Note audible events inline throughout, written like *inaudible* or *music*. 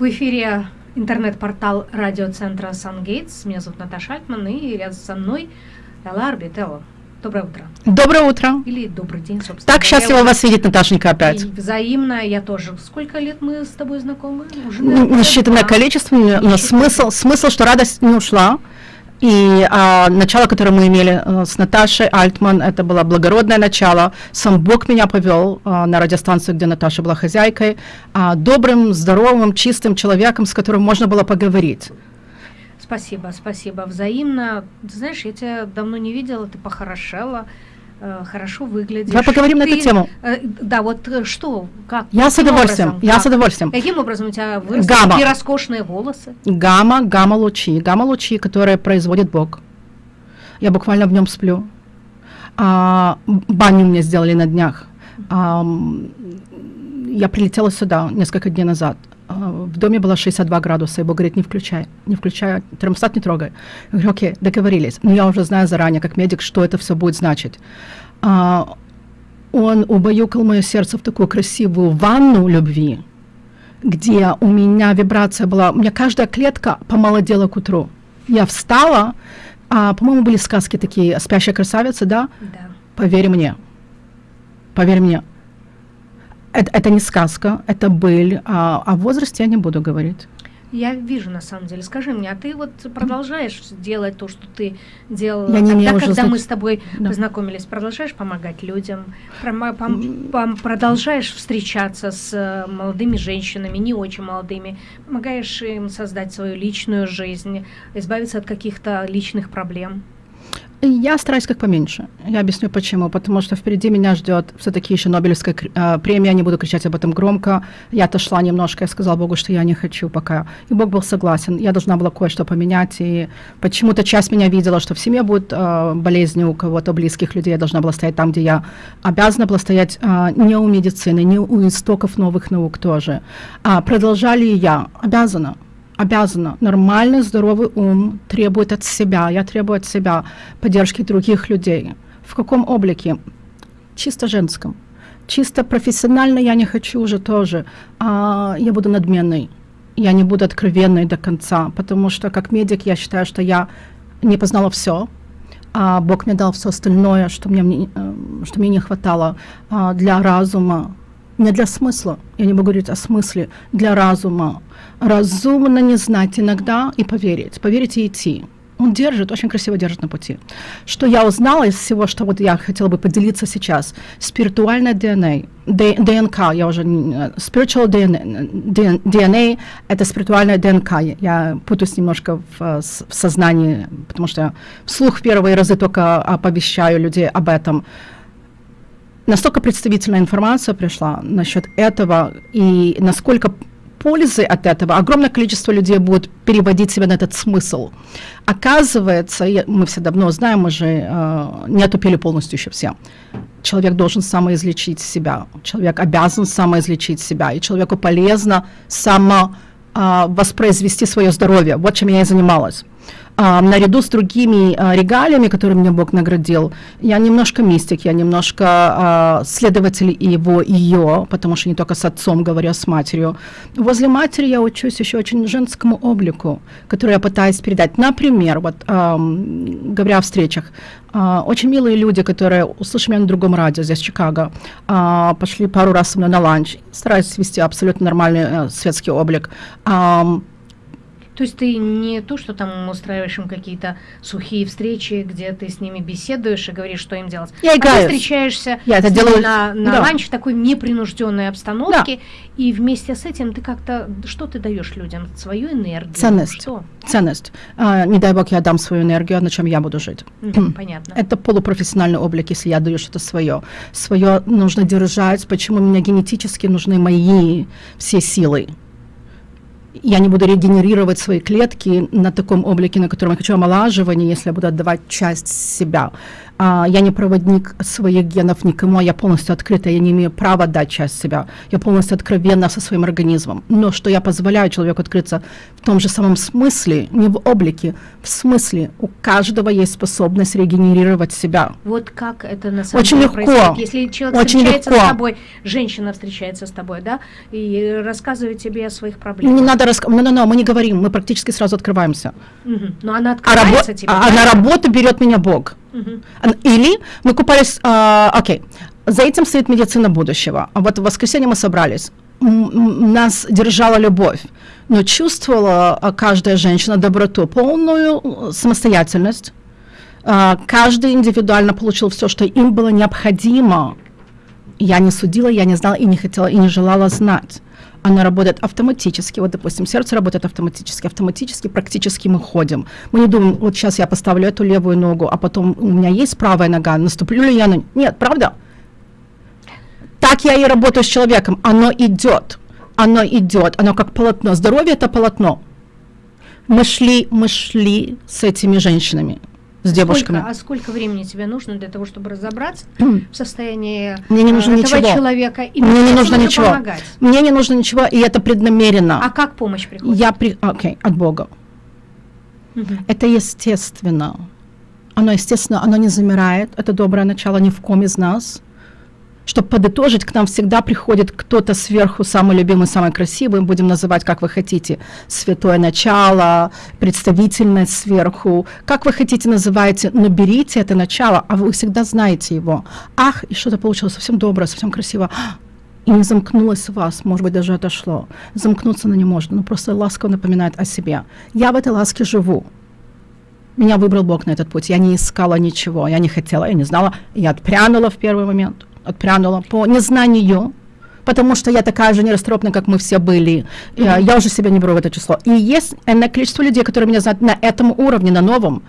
В эфире интернет-портал радиоцентра «Сангейтс». Меня зовут Наташа Альтман, и рядом со мной Элла Арбителло. Доброе утро. Доброе утро. Или добрый день, собственно. Так счастливо вас видеть, Наташенька, опять. И взаимно, я тоже. Сколько лет мы с тобой знакомы? Уже, Несчитанное количество, но смысл, смысл, что радость не ушла. И а, начало, которое мы имели а, с Наташей Альтман, это было благородное начало. Сам Бог меня повел а, на радиостанцию, где Наташа была хозяйкой, а, добрым, здоровым, чистым человеком, с которым можно было поговорить. Спасибо, спасибо. Взаимно. Знаешь, я тебя давно не видела, ты похорошела. Э, хорошо выглядишь. Давай поговорим Ты, на эту тему. Э, да, вот э, что, как? Я с удовольствием, образом, я как? с удовольствием. Каким образом у тебя выросли гамма. такие роскошные волосы? Гамма, гамма-лучи, гамма-лучи, которые производит Бог. Я буквально в нем сплю. А, баню мне сделали на днях. А, я прилетела сюда несколько дней назад. А, в доме было 62 градуса, и Бог говорит, не включай, не включай, термостат не трогай. Я говорю, окей, договорились. Но я уже знаю заранее, как медик, что это все будет значить. А, он убаюкал мое сердце в такую красивую ванну любви, где у меня вибрация была, у меня каждая клетка помолодела к утру. Я встала, а, по-моему, были сказки такие, «Спящая красавица», да? Да. Поверь мне, поверь мне, это, это не сказка, это быль. А, о возрасте я не буду говорить. Я вижу, на самом деле. Скажи мне, а ты вот продолжаешь делать то, что ты делала я не тогда, когда знать... мы с тобой да. познакомились? Продолжаешь помогать людям? Продолжаешь встречаться с э, молодыми женщинами, не очень молодыми? Помогаешь им создать свою личную жизнь, избавиться от каких-то личных проблем? Я стараюсь как поменьше. Я объясню почему. Потому что впереди меня ждет все-таки еще Нобелевская э, премия. Не буду кричать об этом громко. Я отошла немножко. Я сказала Богу, что я не хочу пока. И Бог был согласен. Я должна была кое-что поменять. И почему-то часть меня видела, что в семье будет э, болезни у кого-то близких людей. Я должна была стоять там, где я обязана была стоять э, не у медицины, не у истоков новых наук тоже. А продолжали я. Обязана обязана. Нормальный, здоровый ум требует от себя, я требую от себя поддержки других людей. В каком облике? Чисто женском. Чисто профессионально я не хочу уже тоже. А, я буду надменной. Я не буду откровенной до конца, потому что как медик я считаю, что я не познала все, а Бог мне дал все остальное, что мне, э, что мне не хватало а, для разума, не для смысла, я не могу говорить о смысле, для разума. Разумно не знать иногда и поверить, поверить и идти. Он держит, очень красиво держит на пути. Что я узнала из всего, что вот я хотела бы поделиться сейчас, спиритуальное DNA, ДНК, я уже, spiritual DNA, DNA это спиритуальная ДНК, я путаюсь немножко в, в сознании, потому что вслух первые разы только оповещаю людей об этом настолько представительная информация пришла насчет этого, и насколько пользы от этого огромное количество людей будет переводить себя на этот смысл. Оказывается, мы все давно знаем, мы же э, не отупели полностью еще все. Человек должен самоизлечить себя, человек обязан самоизлечить себя, и человеку полезно само э, воспроизвести свое здоровье. Вот чем я и занималась а, наряду с другими а, регалиями, которыми меня Бог наградил, я немножко мистик, я немножко а, следователь его, ее, потому что не только с отцом говорю, а с матерью. Возле матери я учусь еще очень женскому облику, который я пытаюсь передать. Например, вот говоря о встречах, а, очень милые люди, которые услышали меня на другом радио здесь, в Чикаго, а, пошли пару раз со мной на ланч, стараюсь вести абсолютно нормальный а, светский облик. А, то есть ты не то, что там устраиваешь им какие-то сухие встречи, где ты с ними беседуешь и говоришь, что им делать. Я играю. А ты встречаешься Я это делаю... на, на да. ланч в такой непринужденной обстановке, да. и вместе с этим ты как-то, что ты даешь людям? Свою энергию? Ценность. Что? Ценность. А, не дай бог я дам свою энергию, а на чем я буду жить. Mm, понятно. Это полупрофессиональный облик, если я даю что-то свое. Свое нужно держать, почему мне генетически нужны мои все силы я не буду регенерировать свои клетки на таком облике, на котором я хочу омолаживания, если я буду отдавать часть себя. А, я не проводник своих генов никому, я полностью открыта, я не имею права дать часть себя, я полностью откровенна со своим организмом. Но что я позволяю человеку открыться в том же самом смысле, не в облике, в смысле, у каждого есть способность регенерировать себя. Вот как это на самом Очень деле легко. происходит? Если человек Очень встречается легко. с тобой, женщина встречается с тобой, да, и рассказывает тебе о своих проблемах. Не надо рассказывать, no, no, no, мы не говорим, мы практически сразу открываемся. Мгм. Но она А, открывается рабо- тебе. а да? на работу берет меня Бог. Или мы купались, а, окей, за этим стоит медицина будущего. А вот в воскресенье мы собрались. Нас держала любовь, но чувствовала а, каждая женщина доброту, полную э, самостоятельность. А, Каждый индивидуально получил все, что им было необходимо. Я не судила, я не знала и не хотела, и не желала знать. Она работает автоматически. Вот, допустим, сердце работает автоматически. Автоматически практически мы ходим. Мы не думаем, вот сейчас я поставлю эту левую ногу, а потом у меня есть правая нога, наступлю ли я на... Нет, правда? Так я и работаю с человеком. Оно идет. Оно идет. Оно как полотно. Здоровье – это полотно. Мы шли, мы шли с этими женщинами, с девушками. Сколько, а сколько времени тебе нужно для того, чтобы разобраться *clears throat* в состоянии Мне не э, нужно этого ничего. человека? И Мне не нужно ничего. помогать? Мне не нужно ничего, и это преднамеренно. А как помощь приходит? Я при... Окей, от Бога. Мгм. Это естественно. Оно естественно, оно не замирает. Это доброе начало ни в ком из нас. Чтобы подытожить, к нам всегда приходит кто-то сверху, самый любимый, самый красивый, будем называть, как вы хотите, святое начало, представительность сверху, как вы хотите называйте, но берите это начало, а вы всегда знаете его. Ах, и что-то получилось совсем доброе, совсем красиво. И не замкнулось в вас, может быть, даже отошло. Замкнуться оно не может, но просто ласково напоминает о себе. Я в этой ласке живу. Меня выбрал Бог на этот путь. Я не искала ничего, я не хотела, я не знала. Я отпрянула в первый момент, отпрянула по незнанию, потому что я такая же нерасторопная, как мы все были. Я, я уже себя не беру в это число. И есть энное количество людей, которые меня знают на этом уровне, на новом.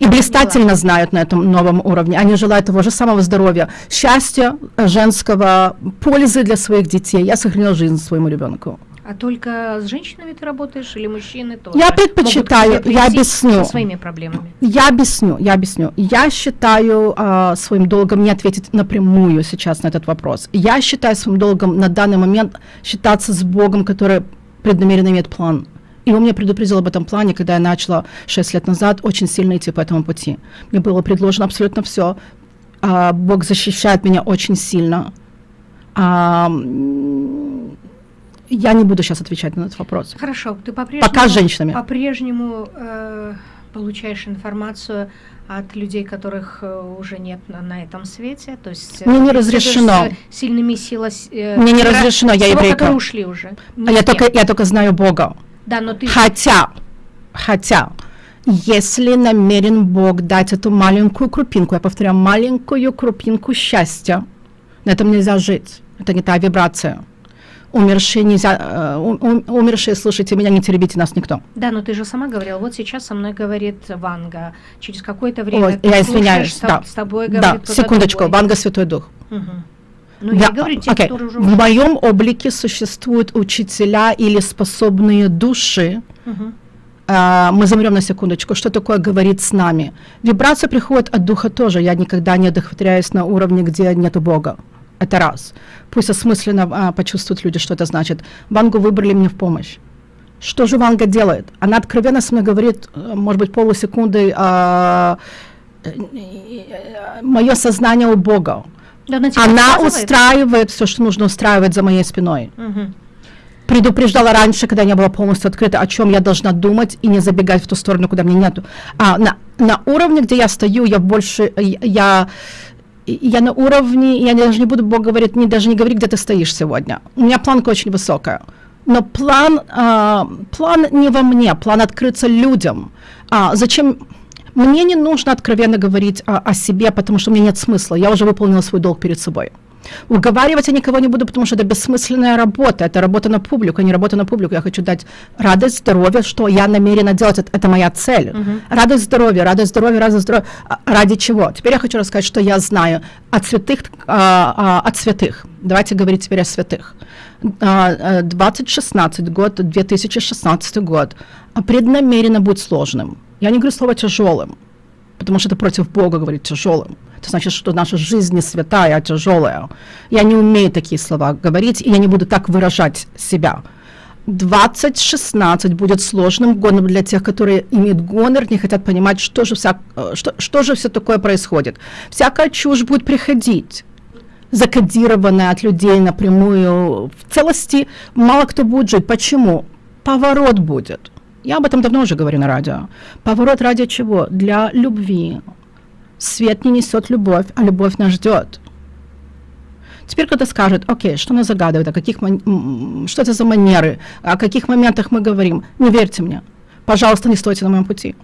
И блистательно знают на этом новом уровне. Они желают того же самого здоровья, счастья э, женского, пользы для своих детей. Я сохранила жизнь своему ребенку. А только с женщинами ты работаешь или мужчины тоже? Я предпочитаю, я объясню. Со своими проблемами. Я объясню, я объясню. Я считаю а, своим долгом не ответить напрямую сейчас на этот вопрос. Я считаю своим долгом на данный момент считаться с Богом, который преднамеренно имеет план. И он меня предупредил об этом плане, когда я начала 6 лет назад очень сильно идти по этому пути. Мне было предложено абсолютно все. Бог защищает меня очень сильно. А, я не буду сейчас отвечать на этот вопрос. Хорошо, ты по-прежнему, Пока с женщинами. по-прежнему э, получаешь информацию от людей, которых э, уже нет на, на этом свете, то есть э, Мне не разрешено. сильными силами. Мне не разрешено, я еврейка. которые ушли уже. А я только, я только знаю Бога. Да, но ты Хотя, хотя, если намерен Бог дать эту маленькую крупинку, я повторяю, маленькую крупинку счастья, на этом нельзя жить. Это не та вибрация. Умершие нельзя, э, ум- ум- умершие, слушайте меня, не теребите нас никто. Да, но ты же сама говорила, вот сейчас со мной говорит Ванга, через какое-то время Ой, я слушаешь, извиняюсь, с, да. с тобой да, секундочку, другой. Ванга Святой Дух. Мгм. Ну, Я- я говорю, те, которые уже... В моем облике существуют учителя или способные души. А, мы замрем на секундочку, что такое говорит с нами. Вибрация приходит от духа тоже. Я никогда не одохотворяюсь на уровне, где нету Бога. Это раз. Пусть осмысленно а, почувствуют люди, что это значит. Вангу выбрали мне в помощь. Что же Ванга делает? Она откровенно со мной говорит, э, может быть, полусекунды, а, мое сознание у Бога. Да, она устраивает все, что нужно устраивать за моей спиной Мгм. предупреждала раньше, когда не было полностью открыто, о чем я должна думать и не забегать в ту сторону, куда мне нету. А на, на уровне, где я стою, я больше, я, я на уровне, я даже не буду, Бог говорит, не, даже не говори, где ты стоишь сегодня. У меня планка очень высокая. Но план, а, план не во мне, план открыться людям. А, зачем? Мне не нужно откровенно говорить о, о себе, потому что у меня нет смысла. Я уже выполнила свой долг перед собой. Уговаривать я никого не буду, потому что это бессмысленная работа. Это работа на публику, а не работа на публику. Я хочу дать радость, здоровье, что я намерена делать. Это, это моя цель. Мгм. Радость, здоровье, радость, здоровье, радость, здоровье. А, Ради чего? Теперь я хочу рассказать, что я знаю от святых, а, а, от святых. Давайте говорить теперь о святых. А, а, 2016 год, 2016 год а, преднамеренно будет сложным. Я не говорю слово тяжелым, потому что это против Бога говорить тяжелым. Это значит, что наша жизнь не святая, а тяжелая. Я не умею такие слова говорить, и я не буду так выражать себя. 2016 будет сложным годом для тех, которые имеют гонор, не хотят понимать, что же, вся, э, что, что же все такое происходит. Всякая чушь будет приходить закодированная от людей напрямую в целости, мало кто будет жить. Почему? Поворот будет. Я об этом давно уже говорю на радио. Поворот ради чего? Для любви. Свет не несет любовь, а любовь нас ждет. Теперь кто-то скажет, окей, что нас загадывает, о каких, что это за манеры, о каких моментах мы говорим. Не верьте мне. Пожалуйста, не стойте на моем пути.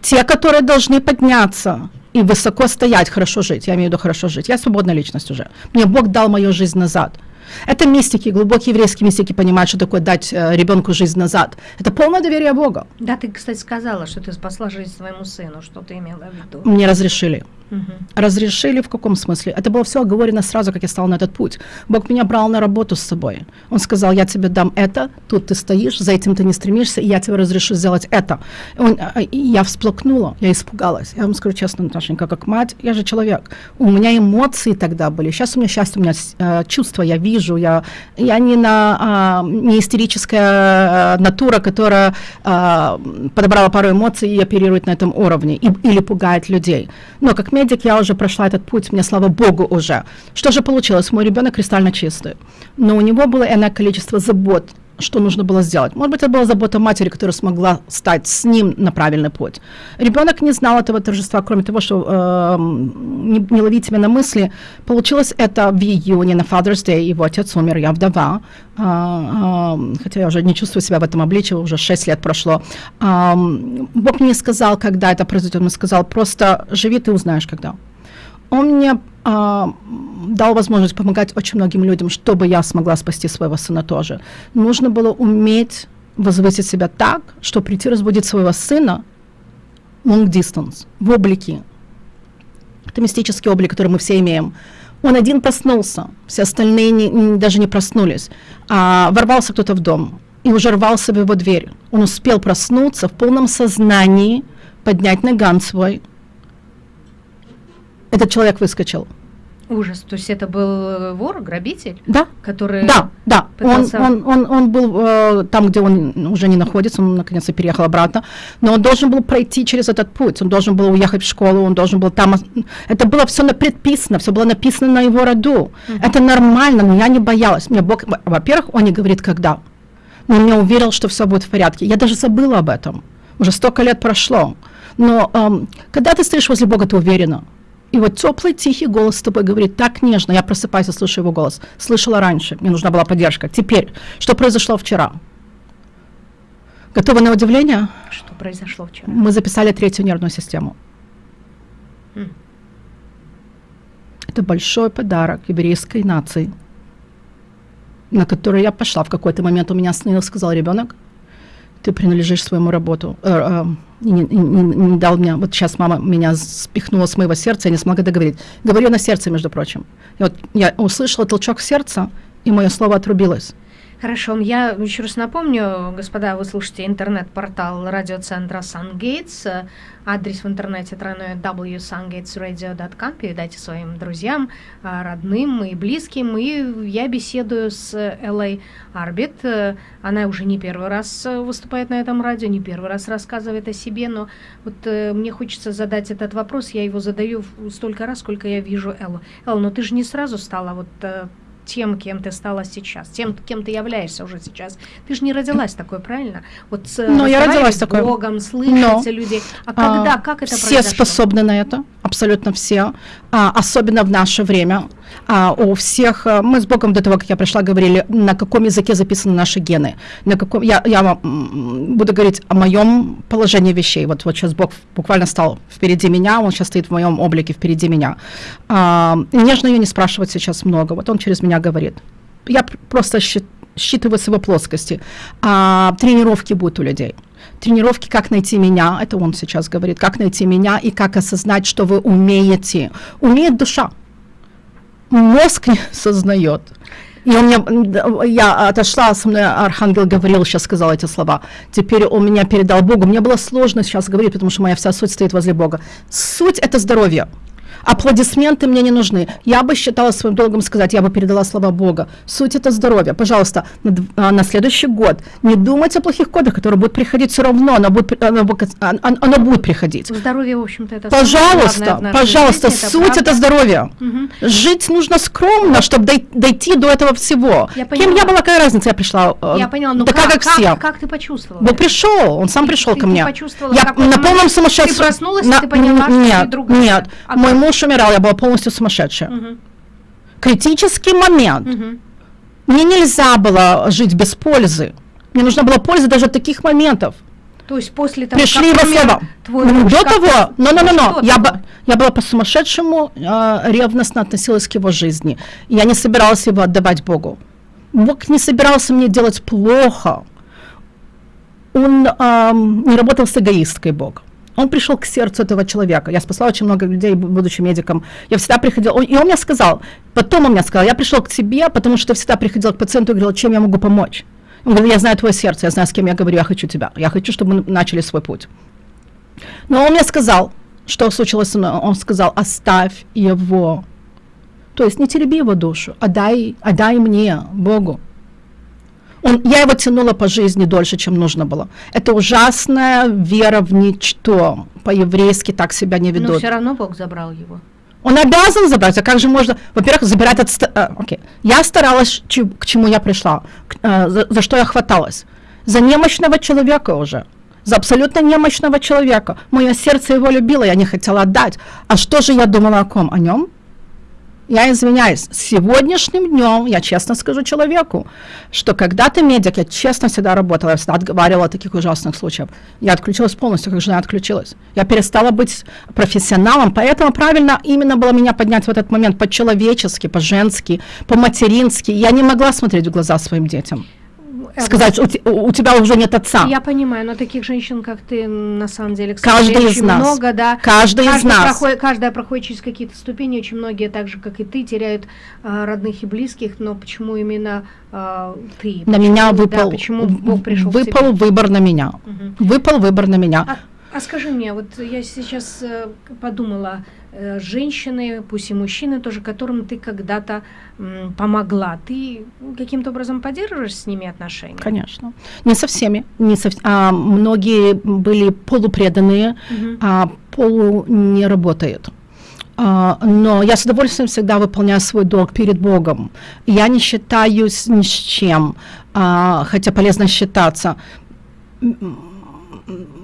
Те, которые должны подняться и высоко стоять, хорошо жить, я имею в виду хорошо жить. Я свободная личность уже. Мне Бог дал мою жизнь назад. Это мистики, глубокие еврейские мистики понимают, что такое дать э, ребенку жизнь назад. Это полное доверие Богу. Да, ты, кстати, сказала, что ты спасла жизнь своему сыну. Что ты имела в виду? Мне разрешили. Угу. Разрешили в каком смысле? Это было все оговорено сразу, как я стала на этот путь. Бог меня брал на работу с собой. Он сказал, я тебе дам это, тут ты стоишь, за этим ты не стремишься, и я тебе разрешу сделать это. Он, а, и я всплакнула, я испугалась. Я вам скажу честно, Наташенька, как мать, я же человек. У меня эмоции тогда были. Сейчас у меня счастье, у меня э, чувства, я вижу, я, я не, на, э, не истерическая натура, которая э, подобрала пару эмоций и оперирует на этом уровне, и, или пугает людей. Но как медик я уже прошла этот путь, мне слава богу уже. Что же получилось? Мой ребенок кристально чистый, но у него было иное количество забот, что нужно было сделать. Может быть, это была забота матери, которая смогла стать с ним на правильный путь. Ребенок не знал этого торжества, кроме того, что э, не, не ловить меня на мысли. Получилось это в июне, на Father's Day, его отец умер, я вдова. Э, э, хотя я уже не чувствую себя в этом обличии, уже 6 лет прошло. Э, Бог мне сказал, когда это произойдет, он сказал, просто живи, ты узнаешь, когда. Он мне дал возможность помогать очень многим людям, чтобы я смогла спасти своего сына тоже. Нужно было уметь возвысить себя так, что прийти разбудить своего сына long distance, в облике. Это мистический облик, который мы все имеем. Он один проснулся, все остальные не, не, даже не проснулись. А ворвался кто-то в дом и уже рвался в его дверь. Он успел проснуться в полном сознании, поднять наган свой – этот человек выскочил. Ужас, то есть это был э, вор, грабитель? Да. Который да, да. Пытался... Он, он, он, он был э, там, где он уже не находится, он наконец-то переехал обратно, но он должен был пройти через этот путь, он должен был уехать в школу, он должен был там... Это было все предписано, все было написано на его роду. Uh-huh. Это нормально, но я не боялась. Мне Бог, во-первых, он не говорит, когда. Но он мне уверил, что все будет в порядке. Я даже забыла об этом. Уже столько лет прошло. Но эм, когда ты стоишь возле Бога, ты уверена. И вот теплый, тихий голос с тобой говорит так нежно. Я просыпаюсь и слышу его голос. Слышала раньше, мне нужна была поддержка. Теперь, что произошло вчера? Готовы на удивление? Что произошло вчера? Мы записали третью нервную систему. Хм. Это большой подарок еврейской нации, на который я пошла. В какой-то момент у меня остановился, сказал ребенок, ты принадлежишь своему работу, э, э, не, не, не, дал мне, вот сейчас мама меня спихнула с моего сердца, я не смогла договорить. Говорю на сердце, между прочим. И вот я услышала толчок в сердце, и мое слово отрубилось. Хорошо, я еще раз напомню, господа, вы слушаете интернет-портал радиоцентра Сангейтс. Адрес в интернете тройной www.sungatesradio.com. Передайте своим друзьям, а, родным и близким. И я беседую с Элой Арбит. Она уже не первый раз выступает на этом радио, не первый раз рассказывает о себе, но вот э, мне хочется задать этот вопрос. Я его задаю столько раз, сколько я вижу Эллу. Элла, но ты же не сразу стала вот э, тем, кем ты стала сейчас, тем, кем ты являешься уже сейчас. Ты же не родилась такой, правильно? Вот с, Но я родилась такой. Богом, слышать людей. А, а когда, как это Все произошло? способны на это, абсолютно все, а, особенно в наше время. А, у всех, а, мы с Богом до того, как я пришла, говорили, на каком языке записаны наши гены. На каком, я, я буду говорить о моем положении вещей. Вот, вот сейчас Бог буквально стал впереди меня, он сейчас стоит в моем облике впереди меня. А, нежно ее не спрашивать сейчас много. Вот он через меня говорит. Я просто считываю с его плоскости. А, тренировки будут у людей тренировки «Как найти меня», это он сейчас говорит, «Как найти меня» и «Как осознать, что вы умеете». Умеет душа мозг не сознает. И у меня, я отошла, со мной Архангел говорил, сейчас сказал эти слова. Теперь он меня передал Богу. Мне было сложно сейчас говорить, потому что моя вся суть стоит возле Бога. Суть – это здоровье. Аплодисменты мне не нужны. Я бы считала своим долгом сказать, я бы передала слова Бога. Суть это здоровье. Пожалуйста, на, а, на следующий год не думайте о плохих кодах, которые будут приходить все равно, оно будет, оно, оно, оно будет приходить. Здоровье, в общем-то, это Пожалуйста, пожалуйста, жизни, суть это, это здоровье. Угу. Жить нужно скромно, чтобы дой, дойти до этого всего. Я Кем я была, какая разница, я пришла. Э, я поняла, но такая, как, как, все. Как, как ты почувствовала? Бог пришел, он сам ты, пришел ты, ко ты мне. Я на полном сумасшедшем. Ты проснулась, на, ты поняла, нет, что ты другая. Нет, а мой муж умирал, я была полностью сумасшедшая. Угу. Критический момент. Угу. Мне нельзя было жить без пользы. Мне нужна была польза даже от таких моментов. То есть после того, Пришли как его слова. Твой муж, До того, но, но, но, но, я, бы, я была по-сумасшедшему э, ревностно относилась к его жизни. Я не собиралась его отдавать Богу. Бог не собирался мне делать плохо. Он э, не работал с эгоисткой Бога. Он пришел к сердцу этого человека. Я спасла очень много людей, будучи медиком. Я всегда приходила, и он мне сказал, потом он мне сказал, я пришел к тебе, потому что всегда приходил к пациенту и говорил, чем я могу помочь. Он говорит, я знаю твое сердце, я знаю, с кем я говорю, я хочу тебя. Я хочу, чтобы мы начали свой путь. Но он мне сказал, что случилось со мной. Он сказал, оставь его. То есть не тереби его душу, отдай, отдай мне, Богу. Он, я его тянула по жизни дольше, чем нужно было. Это ужасная вера в ничто. По-еврейски так себя не ведут. Но все равно Бог забрал его. Он обязан забрать, а как же можно, во-первых, забирать от... А, окей. Я старалась, ч, к чему я пришла, к, а, за, за что я хваталась. За немощного человека уже. За абсолютно немощного человека. Мое сердце его любило, я не хотела отдать. А что же я думала о ком? О нем? Я извиняюсь, сегодняшним днем я честно скажу человеку, что когда ты медик, я честно всегда работала, я всегда отговаривала о таких ужасных случаях. Я отключилась полностью, как жена отключилась. Я перестала быть профессионалом, поэтому правильно именно было меня поднять в этот момент по-человечески, по-женски, по-матерински. Я не могла смотреть в глаза своим детям сказать, у, у тебя уже нет отца. Я понимаю, но таких женщин, как ты, на самом деле, каждый из нас. много, да. Каждый, каждый из нас. Проходит, каждая проходит через какие-то ступени, очень многие, так же, как и ты, теряют э, родных и близких, но почему именно э, ты? На почему, меня выпал, да, почему Бог пришел выпал выбор на меня. Угу. Выпал выбор на меня. А, а скажи мне, вот я сейчас э, подумала, э, женщины, пусть и мужчины тоже, которым ты когда-то помогла, ты каким-то образом поддерживаешь с ними отношения? Конечно. Не со всеми. Не со, а, многие были полупреданные, угу. а полу не работает. Uh, но я с удовольствием всегда выполняю свой долг перед Богом. Я не считаюсь ни с чем, uh, хотя полезно считаться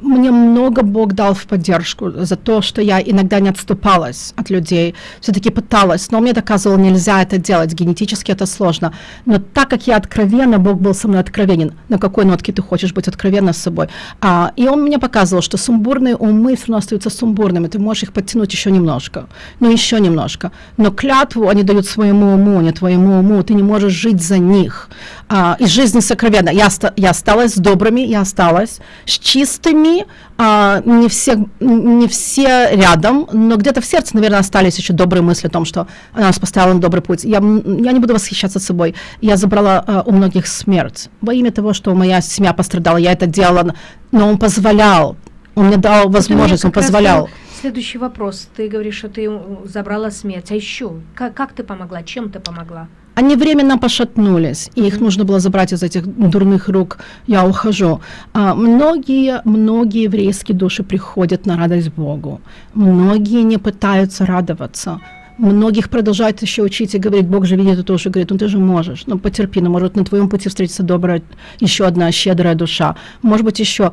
мне много Бог дал в поддержку за то, что я иногда не отступалась от людей, все-таки пыталась, но мне доказывал, нельзя это делать, генетически это сложно. Но так как я откровенна, Бог был со мной откровенен, на какой нотке ты хочешь быть откровенна с собой. А, и он мне показывал, что сумбурные умы все равно остаются сумбурными, ты можешь их подтянуть еще немножко, ну еще немножко. Но клятву они дают своему уму, не твоему уму, ты не можешь жить за них. А, и жизнь сокровенна. Я, я осталась с добрыми, я осталась с чистыми, а, не, все, не все рядом, но где-то в сердце, наверное, остались еще добрые мысли о том, что она нас поставила на добрый путь. Я, я не буду восхищаться собой. Я забрала а, у многих смерть во имя того, что моя семья пострадала. Я это делала, но он позволял. Он мне дал возможность, он позволял. Следующий вопрос. Ты говоришь, что ты забрала смерть. А еще, как, как ты помогла? Чем ты помогла? Они временно пошатнулись, и их нужно было забрать из этих дурных рук. Я ухожу. А, многие, многие еврейские души приходят на радость Богу. Многие не пытаются радоваться. Многих продолжают еще учить и говорить, Бог же видит, и тоже говорит, ну ты же можешь, ну потерпи, ну может на твоем пути встретится добрая, еще одна щедрая душа, может быть еще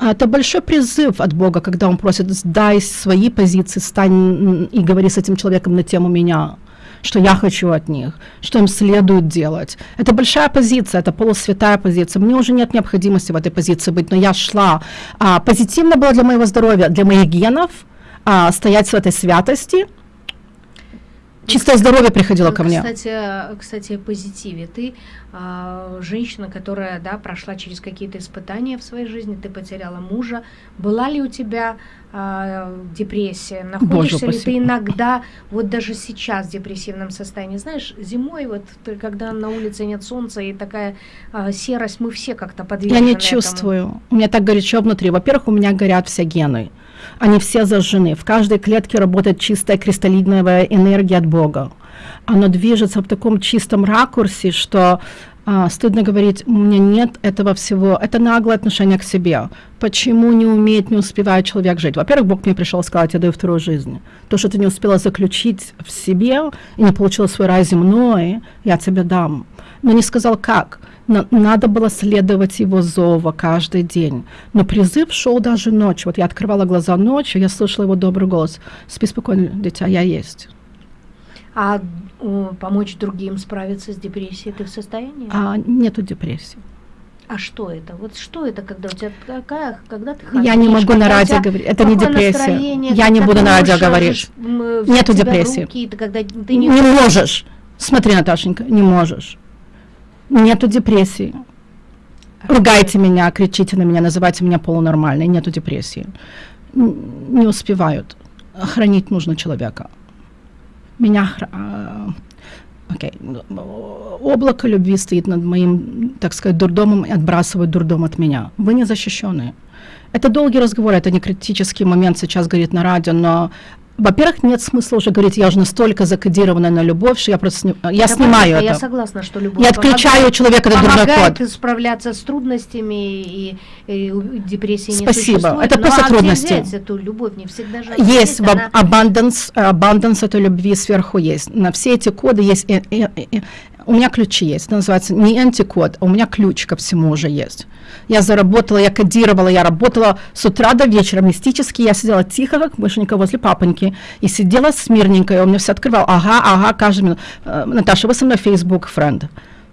это большой призыв от Бога, когда Он просит, сдай свои позиции, стань и говори с этим человеком на тему меня что я хочу от них, что им следует делать. Это большая позиция, это полусвятая позиция. Мне уже нет необходимости в этой позиции быть, но я шла. А, позитивно было для моего здоровья, для моих генов а, стоять в этой святости. Чистое здоровье приходило ко мне. Кстати, кстати, о позитиве. Ты э, женщина, которая да, прошла через какие-то испытания в своей жизни, ты потеряла мужа. Была ли у тебя э, депрессия? Находишься Боже, ли ты иногда, вот даже сейчас в депрессивном состоянии? Знаешь, зимой, вот когда на улице нет солнца и такая э, серость, мы все как-то подвержены Я не чувствую. Этому. У меня так горячо внутри. Во-первых, у меня горят все гены они все зажжены. В каждой клетке работает чистая кристаллиновая энергия от Бога. Оно движется в таком чистом ракурсе, что а, стыдно говорить, у меня нет этого всего. Это наглое отношение к себе. Почему не умеет, не успевает человек жить? Во-первых, Бог мне пришел сказать, я даю вторую жизнь. То, что ты не успела заключить в себе и не получила свой рай земной, я тебе дам. Но не сказал, как надо было следовать его зова каждый день. Но призыв шел даже ночью. Вот я открывала глаза ночью, я слышала его добрый голос. Спи спокойно, дитя, я есть. А о, помочь другим справиться с депрессией ты в состоянии? А, нету депрессии. А что это? Вот что это, когда у тебя какая, когда ты ходишь, Я не могу на радио говорить. Это не депрессия. Я не буду на радио говорить. Нету депрессии. Руки, ты, когда ты не, не можешь. Смотри, Наташенька, не можешь. Нету депрессии. Ругайте меня, кричите на меня, называйте меня полунормальной. Нету депрессии. Не успевают. Хранить нужно человека. Меня... А, окей. Okay. Облако любви стоит над моим, так сказать, дурдомом и отбрасывает дурдом от меня. Вы не защищенные. Это долгий разговор, это не критический момент сейчас говорит на радио, но во-первых, нет смысла уже говорить, я уже настолько закодирована на любовь, что я просто сни... я это снимаю это. Я согласна, что любовь Я отключаю человека этот дурной код. справляться с трудностями и, и депрессии Спасибо. не. Это просто а трудности. Где взять эту любовь? Не всегда же есть. Она... Abundance, abundance этой любви сверху есть. На все эти коды есть у меня ключи есть, это называется не антикод, а у меня ключ ко всему уже есть. Я заработала, я кодировала, я работала с утра до вечера мистически, я сидела тихо, как мышенька возле папоньки, и сидела смирненько, и он мне все открывал, ага, ага, каждый минут. Э, Наташа, вы со мной Facebook френд.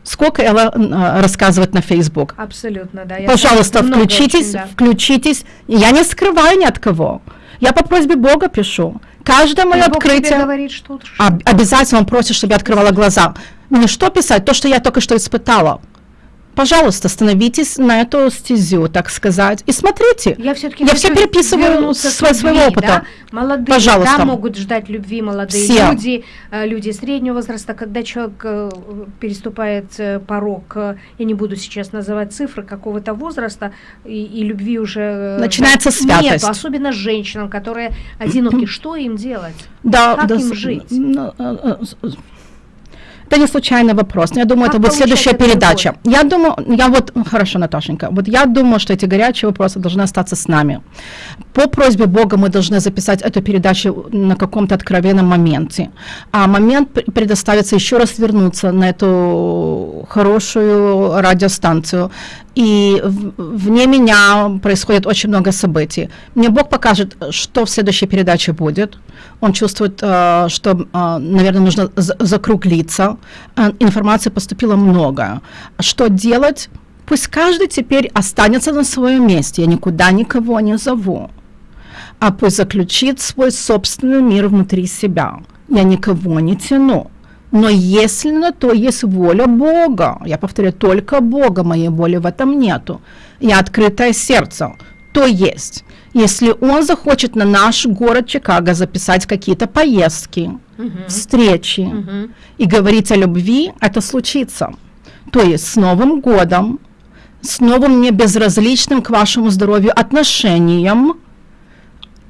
Сколько Элла э, рассказывает на Facebook? Абсолютно, да. Пожалуйста, включитесь, очень, да. включитесь. Я не скрываю ни от кого. Я по просьбе Бога пишу. Каждое мое открытие... говорит, что... Об, обязательно он просит, чтобы я открывала глаза. Мне что писать? То, что я только что испытала пожалуйста, становитесь на эту стезю, так сказать, и смотрите. Я все-таки я все переписываю с любви, своего опыта. Да? Молодые, пожалуйста. да, могут ждать любви, молодые все. люди, э, люди среднего возраста, когда человек э, переступает э, порог, я не буду сейчас называть цифры какого-то возраста, и, и любви уже начинается святость. Нет, особенно женщинам, которые одиноки, что им делать? Да, как да, им жить? Это не случайный вопрос. Я думаю, как это будет следующая передача. Любовь? Я думаю, я вот, хорошо, Наташенька, вот я думаю, что эти горячие вопросы должны остаться с нами. По просьбе Бога мы должны записать эту передачу на каком-то откровенном моменте. А момент предоставится еще раз вернуться на эту хорошую радиостанцию. И вне меня происходит очень много событий. Мне Бог покажет, что в следующей передаче будет. Он чувствует, э, что, э, наверное, нужно закруглиться. Э, информации поступило много. Что делать? Пусть каждый теперь останется на своем месте. Я никуда никого не зову. А пусть заключит свой собственный мир внутри себя. Я никого не тяну. Но если на то есть воля Бога, я повторяю, только Бога, моей воли в этом нету, я открытое сердце, то есть, если он захочет на наш город Чикаго записать какие-то поездки, uh-huh. встречи uh-huh. и говорить о любви, это случится. То есть с Новым годом, с новым мне безразличным к вашему здоровью отношением,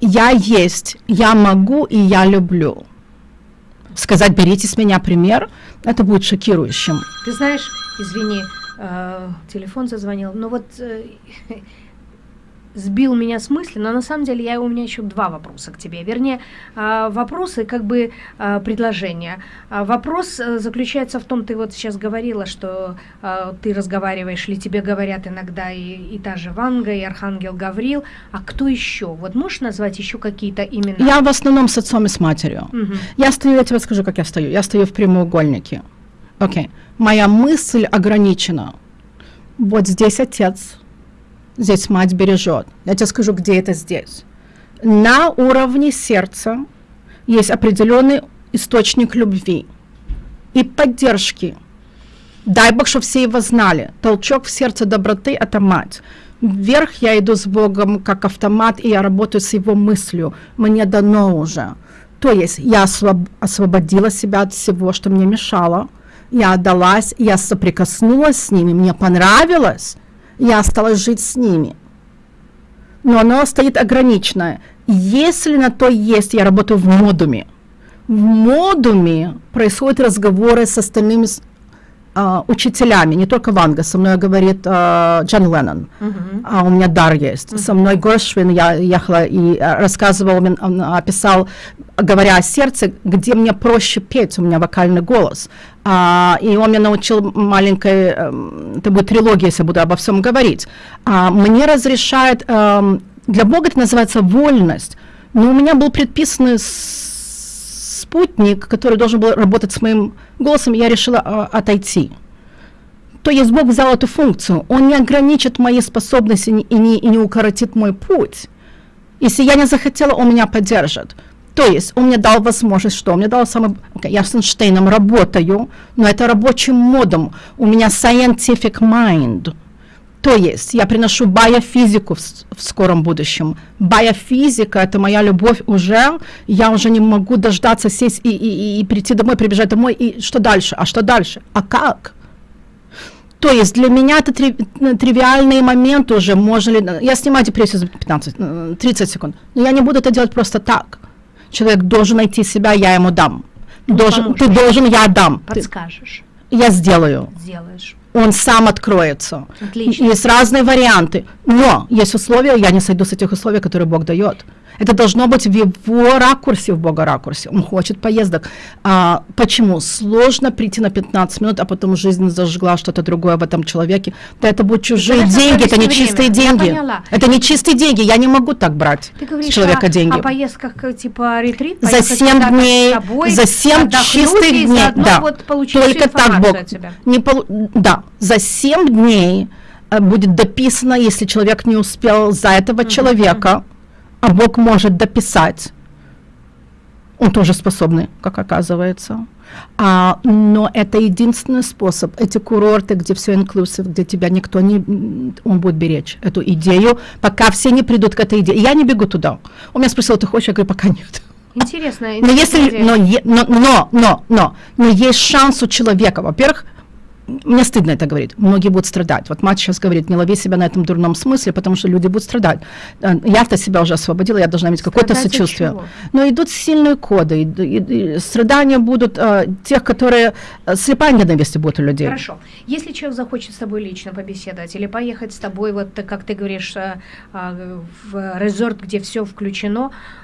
я есть, я могу и я люблю сказать, берите с меня пример, это будет шокирующим. Ты знаешь, извини, э, телефон зазвонил, но вот э, сбил меня с мысли, но на самом деле я, у меня еще два вопроса к тебе. Вернее, а, вопросы как бы а, предложения. А, вопрос э, заключается в том, ты вот сейчас говорила, что ты разговариваешь, или тебе говорят иногда и, и та же Ванга, и Архангел Гаврил, а кто еще? Вот можешь назвать еще какие-то имена? Я в основном с отцом и с матерью. Угу. Я стою, я тебе скажу, как я стою. Я стою в прямоугольнике. Окей. Okay. Моя мысль ограничена. Вот здесь отец, здесь мать бережет. Я тебе скажу, где это здесь. На уровне сердца есть определенный источник любви и поддержки. Дай Бог, чтобы все его знали. Толчок в сердце доброты – это мать. Вверх я иду с Богом как автомат, и я работаю с его мыслью. Мне дано уже. То есть я освоб освободила себя от всего, что мне мешало. Я отдалась, я соприкоснулась с ними, мне понравилось. Я осталась жить с ними. Но оно стоит ограниченное. Если на то есть, я работаю в модуме. В модуме происходят разговоры с остальными Uh, учителями, не только Ванга, со мной говорит uh, Джон Леннон, uh-huh. а у меня дар есть. Uh-huh. Со мной Горшвин, я ехала и uh, рассказывал, он описал, говоря о сердце, где мне проще петь, у меня вокальный голос. Uh, и он меня научил маленькой, uh, это будет трилогия, если буду обо всем говорить. Uh, мне разрешает, uh, для Бога это называется вольность, но у меня был предписанный спутник, который должен был работать с моим голосом, я решила э, отойти. То есть Бог взял эту функцию. Он не ограничит мои способности и не, и не укоротит мой путь. Если я не захотела, он меня поддержит. То есть он мне дал возможность, что? Он мне дал самый... Okay, я с Эйнштейном работаю, но это рабочим модом. У меня scientific mind. То есть я приношу биофизику в, в скором будущем. Биофизика – это моя любовь уже. Я уже не могу дождаться сесть и, и, и, и прийти домой, прибежать домой. И что дальше? А что дальше? А как? То есть для меня это три, тривиальные моменты уже. Можно ли... Я снимаю депрессию за 15, 30 э, секунд. Но я не буду это делать просто так. Человек должен найти себя, я ему дам. Должен, ты должен, я дам. Подскажешь. Ты, я сделаю. Сделаешь он сам откроется. Отлично. Есть разные варианты. Но есть условия, я не сойду с этих условий, которые Бог дает. Это должно быть в его ракурсе, в Бога ракурсе. Он хочет поездок. А, почему? Сложно прийти на 15 минут, а потом жизнь зажгла что-то другое в этом человеке. Да это будут чужие это деньги, это не время. чистые деньги. Это не чистые деньги, я не могу так брать Ты говоришь с человека о, деньги. о поездках типа ретрит? За 7 дней, собой, за 7 чистых дней. Да, вот только так Бог. Не полу... Да, за 7 дней э, будет дописано, если человек не успел за этого uh-huh, человека, uh-huh а Бог может дописать. Он тоже способный, как оказывается. А, но это единственный способ. Эти курорты, где все inclusive, где тебя никто не... Он будет беречь эту идею, пока все не придут к этой идее. Я не бегу туда. Он меня спросил, ты хочешь? Я говорю, пока нет. Интересно. Но если, но, но, но, но, но, но есть шанс у человека, во-первых, мне стыдно это говорить, многие будут страдать. Вот мать сейчас говорит, не лови себя на этом дурном смысле, потому что люди будут страдать. Э, я-то себя уже освободила, я должна иметь какое-то сочувствие. Но идут сильные коды, и, и, и страдания будут э, тех, которые э, слепая ненависть будут у людей. Хорошо. Если человек захочет с тобой лично побеседовать или поехать с тобой, вот как ты говоришь, э, э, в резорт, где все включено, э,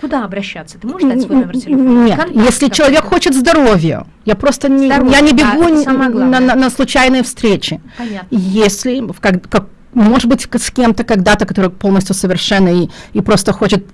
куда обращаться? Ты можешь дать свой номер телефона? Нет, Контакт если человек хочет здоровья, я просто не, я не бегу да, на, на, на случайные встречи. Понятно. Если как, как может быть, с кем-то когда-то, который полностью совершенный и, просто хочет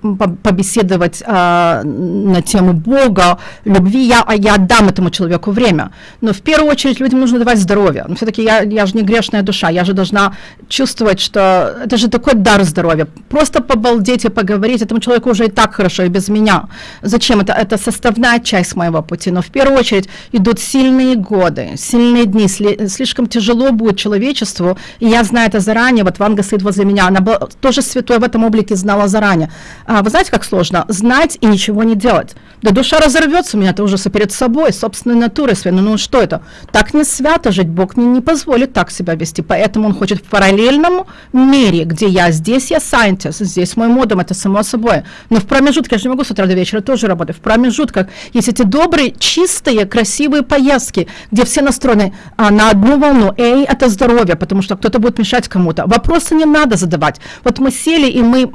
побеседовать а, на тему Бога, любви, я, а я отдам этому человеку время. Но в первую очередь людям нужно давать здоровье. Но все-таки я, я же не грешная душа, я же должна чувствовать, что это же такой дар здоровья. Просто побалдеть и поговорить этому человеку уже и так хорошо, и без меня. Зачем? Это, это составная часть моего пути. Но в первую очередь идут сильные годы, сильные дни. Сли, слишком тяжело будет человечеству, и я знаю это заранее, заранее, вот Ванга стоит возле меня, она была тоже святой в этом облике, знала заранее. А, вы знаете, как сложно? Знать и ничего не делать. Да душа разорвется у меня, это ужасы перед собой, собственной натурой своей. Ну, ну что это? Так не свято жить, Бог не, не позволит так себя вести. Поэтому он хочет в параллельном мире, где я здесь, я scientist, здесь мой модом, это само собой. Но в промежутке, я же не могу с утра до вечера тоже работать, в промежутках есть эти добрые, чистые, красивые поездки, где все настроены а, на одну волну. Эй, это здоровье, потому что кто-то будет мешать кому-то кому Вопросы не надо задавать. Вот мы сели и мы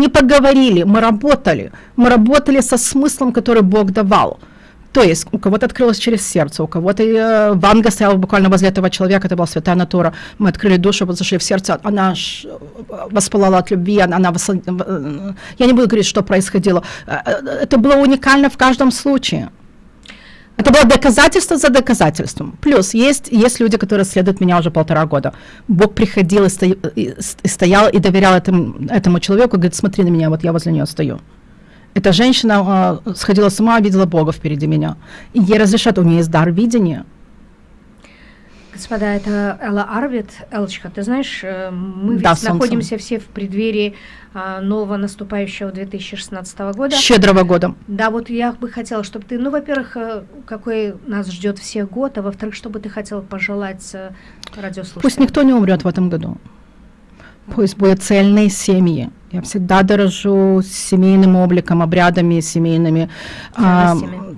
не поговорили, мы работали. Мы работали со смыслом, который Бог давал. То есть у кого-то открылось через сердце, у кого-то э, Ванга стояла буквально возле этого человека, это была святая натура. Мы открыли душу, вот зашли в сердце, она э, воспалала от любви, она, она восл... Э, я не буду говорить, что происходило. Э, это было уникально в каждом случае. Это было доказательство за доказательством. Плюс есть, есть люди, которые следуют меня уже полтора года. Бог приходил и, сто, и, и стоял и доверял этому, этому человеку, говорит, смотри на меня, вот я возле нее стою. Эта женщина э, сходила с ума, видела Бога впереди меня. И ей разрешат, у нее есть дар видения. Господа, это Элла Арвид. Элочка, ты знаешь, э, мы ведь Да, солнце. находимся все в преддверии а, нового наступающего 2016 года. Щедрого года. Да, вот я бы хотела, чтобы ты, ну, во-первых, э, какой нас ждет всех год, а во-вторых, чтобы ты хотела пожелать э, радиослушателям. Пусть никто не умрет в этом году. Пусть будут цельные семьи. Я всегда дорожу семейным обликом, обрядами семейными. А, Ценностями.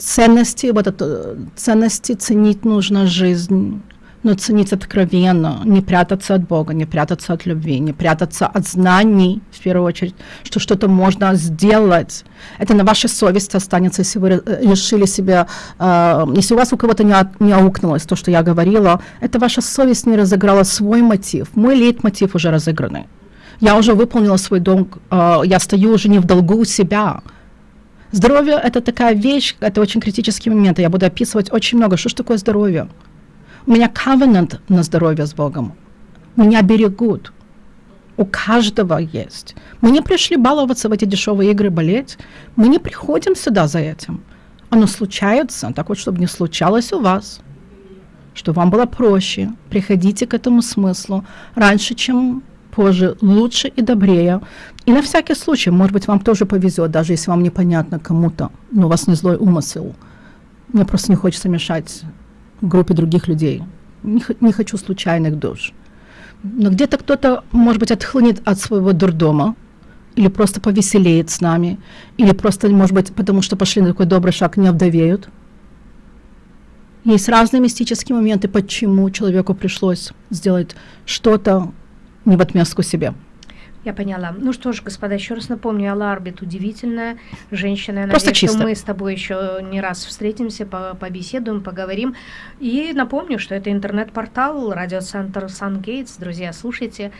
Ценности, вот это, ценности ценить нужно жизнь, но ценить откровенно, не прятаться от Бога, не прятаться от любви, не прятаться от знаний, в первую очередь, что что-то можно сделать. Это на вашей совести останется, если вы э, решили себе, э, если у вас у кого-то не, не аукнулось то, что я говорила, это ваша совесть не разыграла свой мотив. Мой лейтмотив уже разыгранный. Я уже выполнила свой долг, э, я стою уже не в долгу у себя. Здоровье – это такая вещь, это очень критический момент, я буду описывать очень много, что ж такое здоровье. У меня covenant на здоровье с Богом. Меня берегут. У каждого есть. Мы не пришли баловаться в эти дешевые игры, болеть. Мы не приходим сюда за этим. Оно случается, так вот, чтобы не случалось у вас. Что вам было проще. Приходите к этому смыслу раньше, чем позже, лучше и добрее. И на всякий случай, может быть, вам тоже повезет, даже если вам непонятно кому-то, но у вас не злой умысел. Мне просто не хочется мешать группе других людей. Не, не хочу случайных душ. Но где-то кто-то, может быть, отхлынет от своего дурдома, или просто повеселеет с нами, или просто, может быть, потому что пошли на такой добрый шаг, не овдовеют. Есть разные мистические моменты, почему человеку пришлось сделать что-то не в отместку себе. Я поняла. Ну что ж, господа, еще раз напомню, Алла Арбит удивительная женщина. Я Просто надеюсь, чисто. что мы с тобой еще не раз встретимся, по- побеседуем, поговорим. И напомню, что это интернет-портал радиоцентр Сангейтс. Друзья, слушайте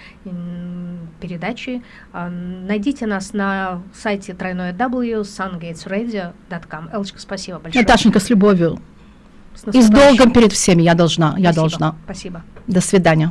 передачи. А, Найдите нас на сайте тройное W sungatesradio.com. Элочка, спасибо большое. Наташенька, с любовью. С И с долгом перед всеми я должна, я Спасибо. должна. Спасибо. До свидания.